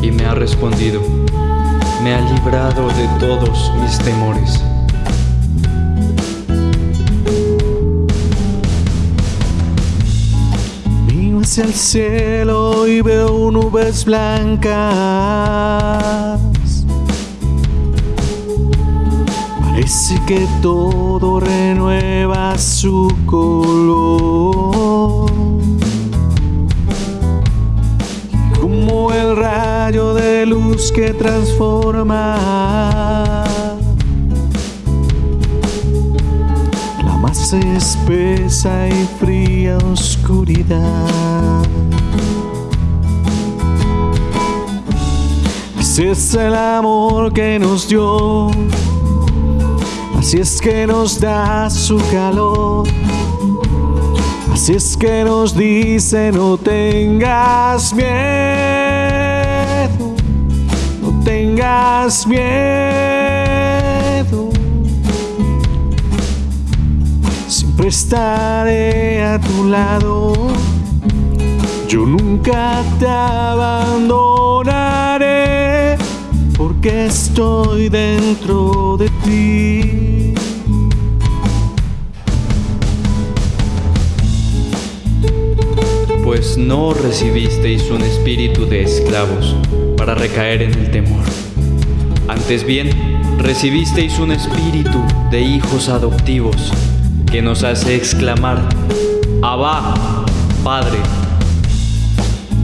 y me ha respondido. Me ha librado de todos mis temores. Miro hacia el cielo y veo nubes blancas. Parece que todo renueva su color. Que transforma la más espesa y fría oscuridad. Así es el amor que nos dio, así es que nos da su calor. Así es que nos dice no tengas miedo, tengas miedo. Siempre estaré a tu lado, yo nunca te abandonaré, porque estoy dentro de ti. Pues no recibisteis un espíritu de esclavos para recaer en el temor. Antes bien, recibisteis un espíritu de hijos adoptivos que nos hace exclamar, Abba, Padre.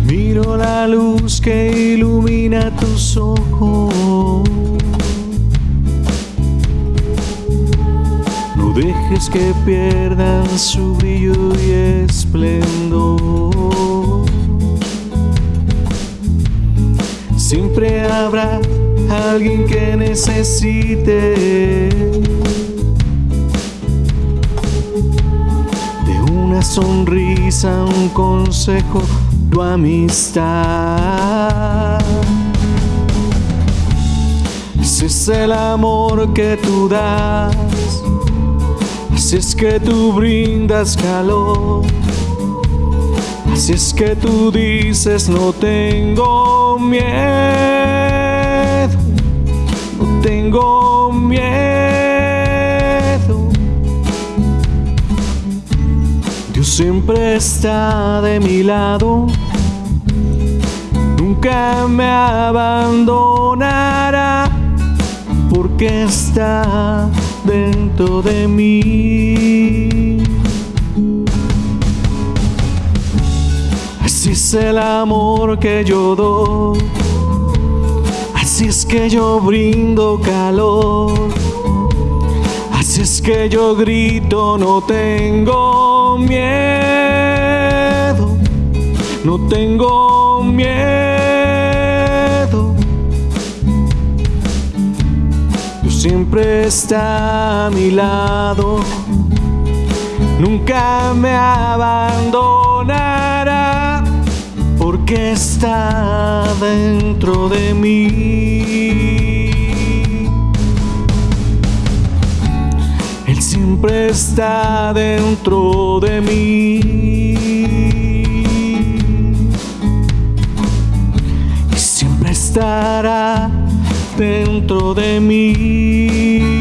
Miro la luz que ilumina tus ojos. Dejes que pierdan su brillo y esplendor. Siempre habrá alguien que necesite de una sonrisa, un consejo, tu amistad. Ese es el amor que tú das. Así es que tú brindas calor. Así es que tú dices no tengo miedo. No tengo miedo. Dios siempre está de mi lado. Nunca me abandonará porque está de mí. Así es el amor que yo doy. Así es que yo brindo calor. Así es que yo grito, no tengo miedo. No tengo miedo. Está a mi lado. Nunca me abandonará porque está dentro de mí. Él siempre está dentro de mí. Y siempre estará dentro de mí.